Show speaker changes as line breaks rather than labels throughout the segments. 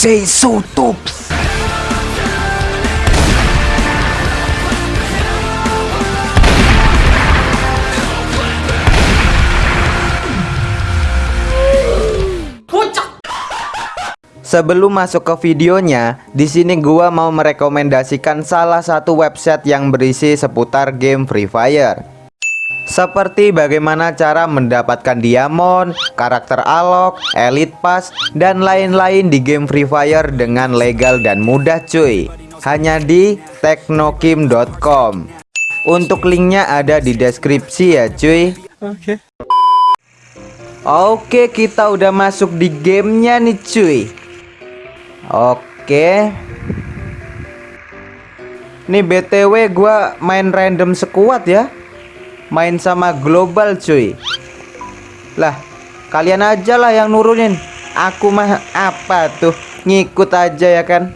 say so tops. Sebelum masuk ke videonya, di sini gua mau merekomendasikan salah satu website yang berisi seputar game Free Fire. Seperti bagaimana cara mendapatkan diamond, karakter alok, elite pass, dan lain-lain di game Free Fire dengan legal dan mudah cuy. Hanya di teknokim.com. Untuk linknya ada di deskripsi ya cuy. Oke. Oke, kita udah masuk di gamenya nih cuy. Oke. Nih BTW gua main random sekuat ya. Main sama global cuy. Lah, kalian aja lah yang nurunin. Aku mah apa tuh? Ngikut aja ya kan.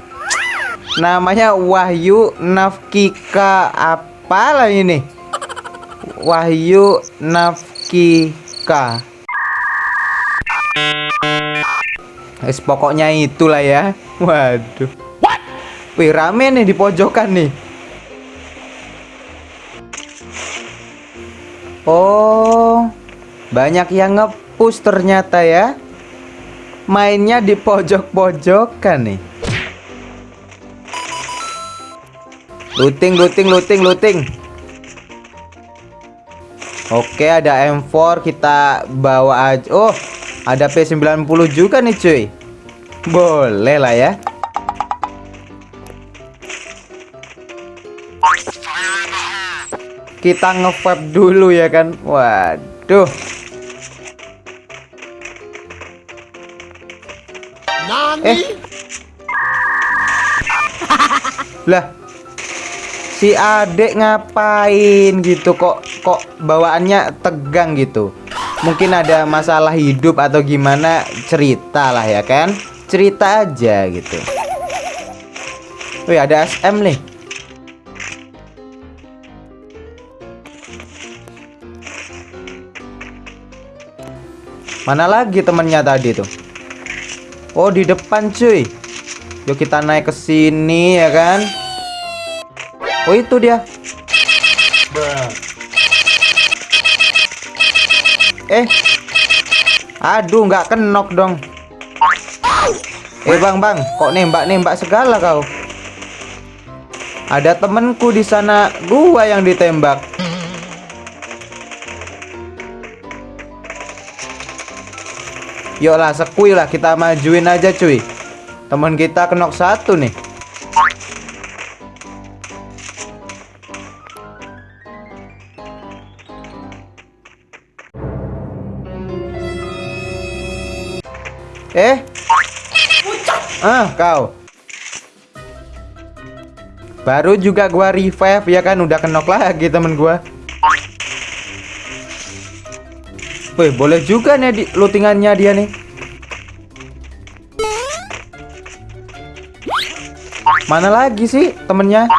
Namanya Wahyu Nafkika apalah ini? Wahyu Nafkika. Es pokoknya itulah ya. Waduh. What? Wih rame nih di pojokan nih. Oh, banyak yang ngepush ternyata ya. Mainnya di pojok-pojokan nih. Looting, looting, looting, looting. Oke, ada M4 kita bawa aja. Oh, ada P90 juga nih, cuy. Boleh lah ya. Kita nge dulu ya kan. Waduh. Eh. lah. Si adek ngapain gitu kok kok bawaannya tegang gitu. Mungkin ada masalah hidup atau gimana cerita lah ya kan cerita aja gitu Wih ada SM nih Mana lagi temennya tadi tuh? Oh di depan cuy. Yuk kita naik ke sini ya kan? Oh itu dia. Eh. Aduh nggak kenok dong. Eh bang bang, kok nembak nembak segala kau? Ada temenku di sana, gua yang ditembak. Yuk lah, sekui lah kita majuin aja cuy. Temen kita kenok satu nih. Eh, Ah, kau. Baru juga gua revive ya kan udah kenok lagi temen gua. Wih, boleh juga nih di lootingannya dia nih. Mana lagi sih temennya?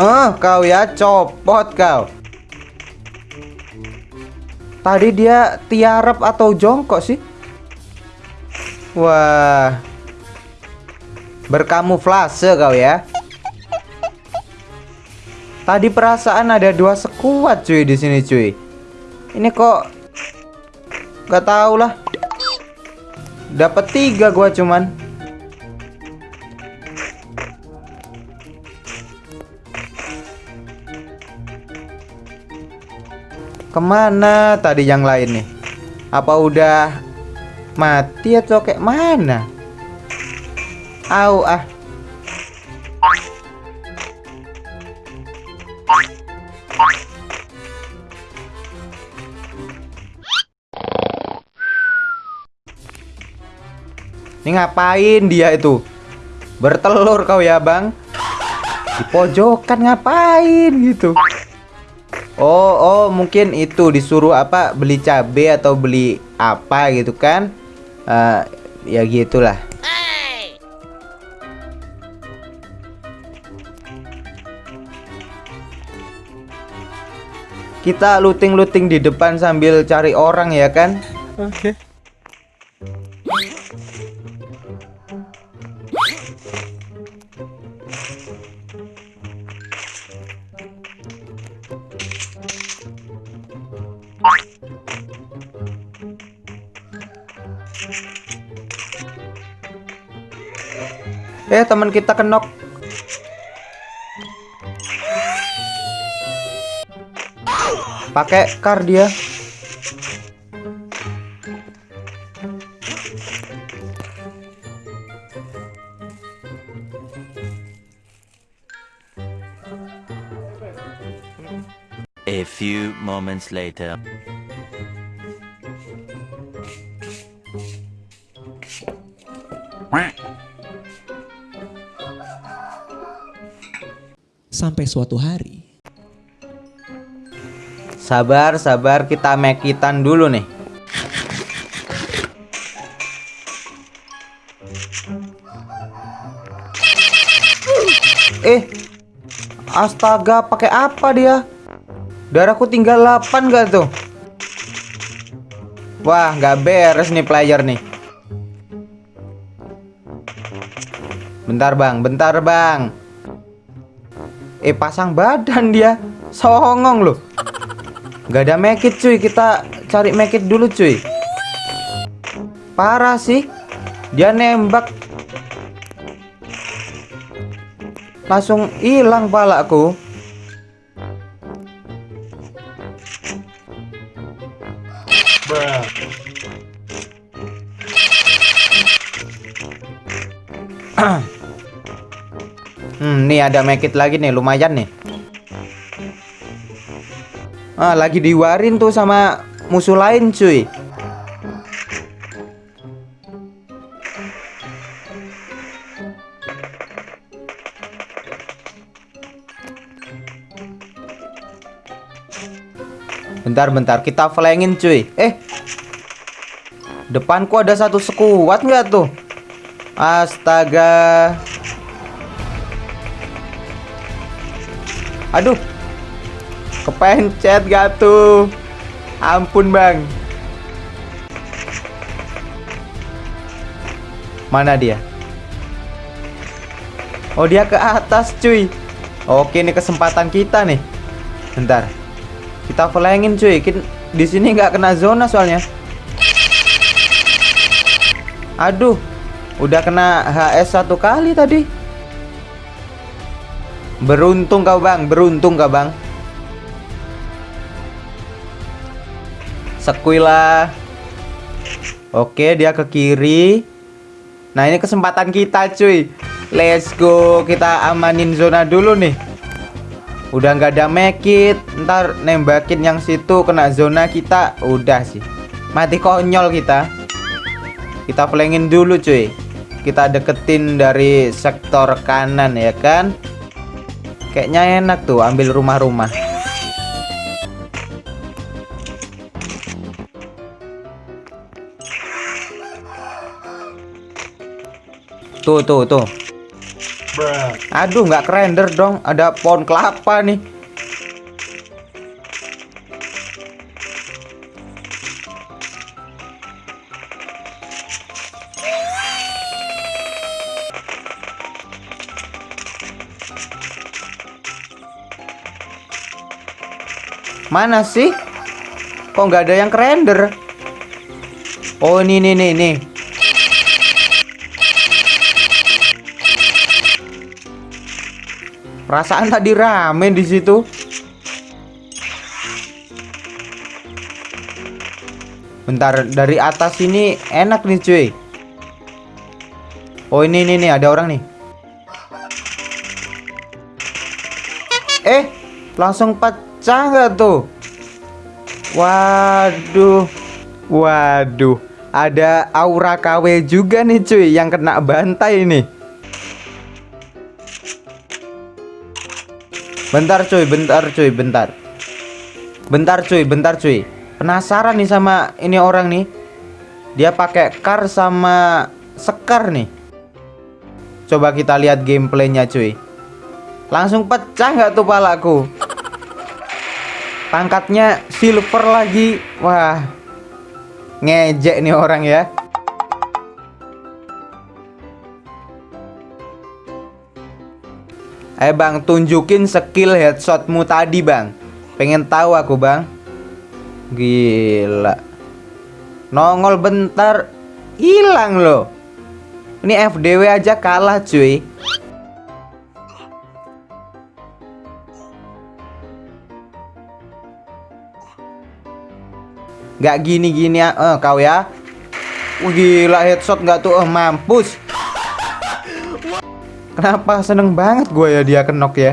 Oh, kau ya copot kau. Tadi dia tiarap atau jongkok sih? Wah. Berkamuflase kau ya. Tadi perasaan ada dua sekuat cuy di sini cuy. Ini kok Gak tau lah. Dapat tiga gua cuman. Ke mana tadi yang lain nih? Apa udah mati atau kayak mana? Au ah. Ini ngapain dia itu? Bertelur kau ya bang? Di pojokan ngapain gitu? Oh, oh, mungkin itu disuruh apa beli cabe atau beli apa gitu kan? Uh, ya gitulah. Kita looting-looting di depan sambil cari orang ya kan?
Oke. Okay.
Eh teman kita kenok Pakai kar dia
A few moments later.
Sampai suatu hari.
Sabar, sabar, kita mekitan dulu nih. Eh, astaga, pakai apa dia? Darahku tinggal 8 gak tuh? Wah, nggak beres nih player nih. Bentar bang, bentar bang. Eh pasang badan dia, songong loh. Gak ada mekit cuy, kita cari mekit dulu cuy. Parah sih, dia nembak. Langsung hilang palaku. Hmm, nih ada mekit lagi nih, lumayan nih. Ah, lagi diwarin tuh sama musuh lain, cuy. Bentar, bentar, kita flankin cuy. Eh, depanku ada satu sekuat nggak tuh? Astaga. Aduh. Kepencet gak tuh? Ampun, Bang. Mana dia? Oh, dia ke atas, cuy. Oke, ini kesempatan kita nih. Bentar. Kita flankin, cuy. Di sini nggak kena zona soalnya. Aduh, Udah kena HS satu kali tadi. Beruntung kau bang, beruntung kau bang. Sekuila. Oke, dia ke kiri. Nah, ini kesempatan kita, cuy. Let's go. Kita amanin zona dulu nih. Udah nggak ada mekit. Ntar nembakin yang situ kena zona kita. Udah sih. Mati konyol kita. Kita flankin dulu, cuy kita deketin dari sektor kanan ya kan kayaknya enak tuh ambil rumah-rumah. Tuh tuh tuh. Aduh nggak render dong ada pohon kelapa nih Mana sih? Kok nggak ada yang render? Oh ini nih nih nih. Perasaan tadi rame di situ. Bentar, dari atas ini enak nih cuy. Oh ini nih nih ada orang nih. Eh, langsung 4 pecah nggak tuh? Waduh, waduh, ada aura KW juga nih cuy yang kena bantai ini. Bentar cuy, bentar cuy, bentar. Bentar cuy, bentar cuy. Penasaran nih sama ini orang nih. Dia pakai kar sama sekar nih. Coba kita lihat gameplaynya cuy. Langsung pecah nggak tuh palaku? Pangkatnya silver lagi. Wah. Ngejek nih orang ya. Eh bang, tunjukin skill headshotmu tadi bang Pengen tahu aku bang Gila Nongol bentar Hilang loh Ini FDW aja kalah cuy Gak gini-gini ya eh, kau ya. Wah, Gila headshot gak tuh eh, mampus. Kenapa? Seneng banget gue ya dia kenok ya.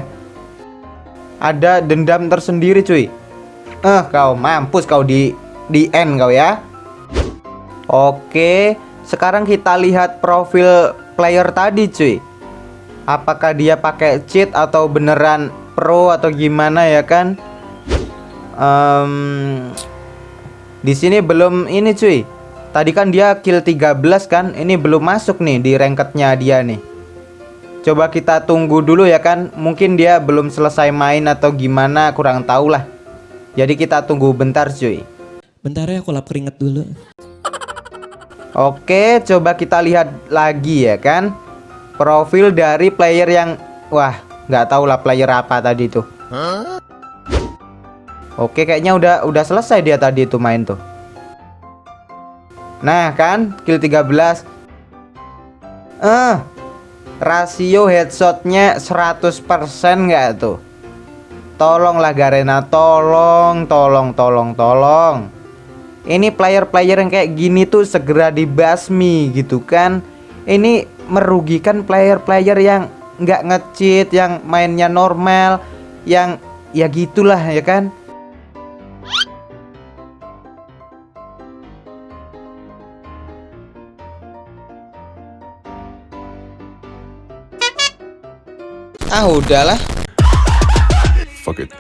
Ada dendam tersendiri cuy. Eh kau mampus kau di di end kau ya. Oke sekarang kita lihat profil player tadi cuy. Apakah dia pakai cheat atau beneran pro atau gimana ya kan? Um, Di sini belum ini cuy. Tadi kan dia kill 13 kan? Ini belum masuk nih di rankednya dia nih. Coba kita tunggu dulu ya kan? Mungkin dia belum selesai main atau gimana kurang tahu lah. Jadi kita tunggu bentar cuy.
Bentar ya aku lap keringet dulu.
Oke coba kita lihat lagi ya kan? Profil dari player yang Wah nggak tahu lah player apa tadi tuh Oke kayaknya udah udah selesai dia tadi tuh main tuh. Nah kan kill 13 Eh rasio headshotnya 100% nggak tuh? Tolonglah Garena Tolong Tolong Tolong Tolong. Ini player-player yang kayak gini tuh segera dibasmi gitu kan? Ini merugikan player-player yang nggak ngecheat Yang mainnya normal Yang ya gitulah ya kan Ah udahlah
Fuck it.